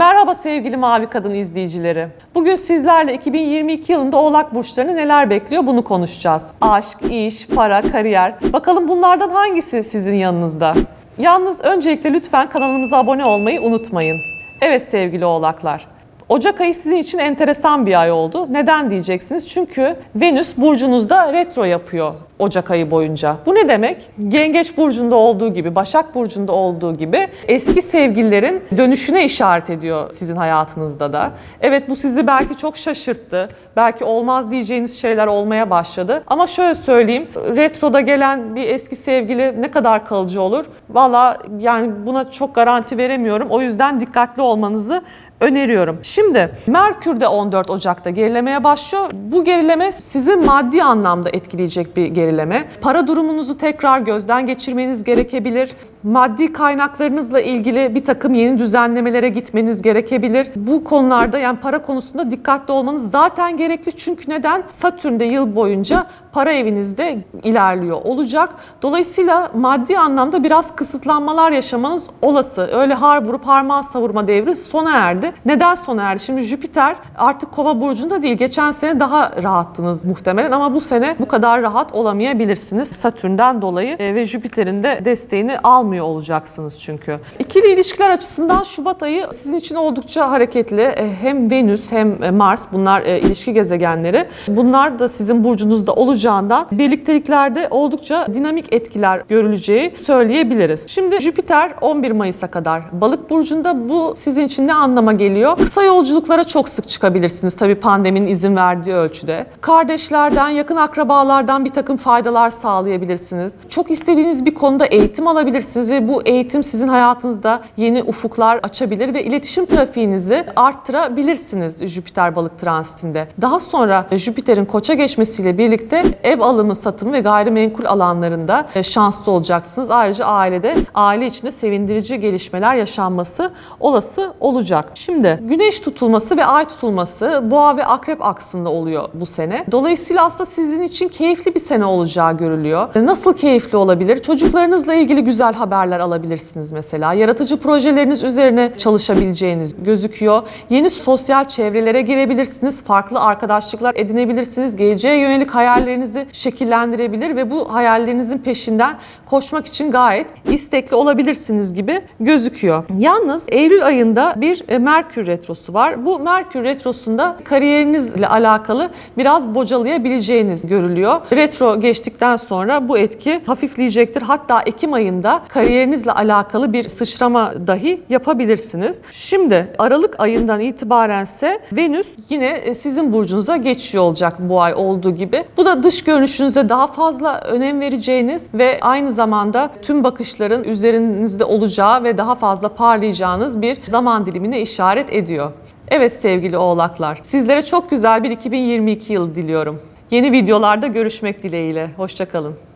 Merhaba sevgili Mavi Kadın izleyicileri. Bugün sizlerle 2022 yılında Oğlak Burçlarını neler bekliyor bunu konuşacağız. Aşk, iş, para, kariyer. Bakalım bunlardan hangisi sizin yanınızda? Yalnız öncelikle lütfen kanalımıza abone olmayı unutmayın. Evet sevgili Oğlaklar. Ocak ayı sizin için enteresan bir ay oldu. Neden diyeceksiniz? Çünkü Venüs burcunuzda retro yapıyor Ocak ayı boyunca. Bu ne demek? Yengeç burcunda olduğu gibi, Başak burcunda olduğu gibi eski sevgililerin dönüşüne işaret ediyor sizin hayatınızda da. Evet bu sizi belki çok şaşırttı. Belki olmaz diyeceğiniz şeyler olmaya başladı. Ama şöyle söyleyeyim, retroda gelen bir eski sevgili ne kadar kalıcı olur? Valla yani buna çok garanti veremiyorum. O yüzden dikkatli olmanızı öneriyorum. Şimdi Merkür de 14 Ocak'ta gerilemeye başlıyor. Bu gerileme sizi maddi anlamda etkileyecek bir gerileme. Para durumunuzu tekrar gözden geçirmeniz gerekebilir. Maddi kaynaklarınızla ilgili bir takım yeni düzenlemelere gitmeniz gerekebilir. Bu konularda yani para konusunda dikkatli olmanız zaten gerekli. Çünkü neden? Satürn de yıl boyunca para evinizde ilerliyor olacak. Dolayısıyla maddi anlamda biraz kısıtlanmalar yaşamanız olası. Öyle har vurup harman savurma devri sona erdi. Neden sona erdi? Şimdi Jüpiter artık kova burcunda değil. Geçen sene daha rahattınız muhtemelen ama bu sene bu kadar rahat olamayabilirsiniz. Satürn'den dolayı e, ve Jüpiter'in de desteğini almıyor olacaksınız çünkü. İkili ilişkiler açısından Şubat ayı sizin için oldukça hareketli. E, Hem Venüs hem Mars bunlar e, ilişki gezegenleri. Bunlar da sizin burcunuzda olacağından birlikteliklerde oldukça dinamik etkiler görüleceği söyleyebiliriz. Şimdi Jüpiter 11 Mayıs'a kadar Balık burcunda bu sizin için ne anlama geliyor? Kısa yolculuklara çok sık çıkabilirsiniz tabii pandeminin izin verdiği ölçüde. Kardeşlerden, yakın akrabalardan bir takım faydalar sağlayabilirsiniz. Çok istediğiniz bir konuda eğitim alabilirsiniz ve bu eğitim sizin hayatınızda yeni ufuklar açabilir ve iletişim trafiğinizi arttırabilirsiniz Jüpiter balık transitinde. Daha sonra Jüpiter'in koça geçmesiyle birlikte ev alımı, satımı ve gayrimenkul alanlarında e, şanslı olacaksınız. Ayrıca ailede, aile içinde sevindirici gelişmeler yaşanması olası olacak. Şimdi güneş tutulması ve ay tutulması boğa ve akrep aksında oluyor bu sene. Dolayısıyla aslında sizin için keyifli bir sene olacağı görülüyor. Nasıl keyifli olabilir? Çocuklarınızla ilgili güzel haberler alabilirsiniz mesela. Yaratıcı projeleriniz üzerine çalışabileceğiniz gözüküyor. Yeni sosyal çevrelere girebilirsiniz. Farklı arkadaşlıklar edinebilirsiniz. Geleceğe yönelik hayallerinizi şekillendirebilir ve bu hayallerinizin peşinden koşmak için gayet istekli olabilirsiniz gibi gözüküyor. Yalnız Eylül ayında bir e, Merkür retrosu var. Bu Merkür retrosunda kariyerinizle alakalı biraz bocalayabileceğiniz görülüyor. Retro geçtikten sonra bu etki hafifleyecektir. Hatta Ekim ayında kariyerinizle alakalı bir sıçrama dahi yapabilirsiniz. Şimdi Aralık ayından itibarense Venüs yine e, sizin burcunuza geçiyor olacak bu ay olduğu gibi. Bu da dış görünüşünüze daha fazla önem vereceğiniz ve aynı zamanda tüm bakışların üzerinizde olacağı ve daha fazla parlayacağınız bir zaman dilimine işaret ediyor. Evet sevgili oğlaklar, sizlere çok güzel bir 2022 yıl diliyorum. Yeni videolarda görüşmek dileğiyle. Hoşçakalın.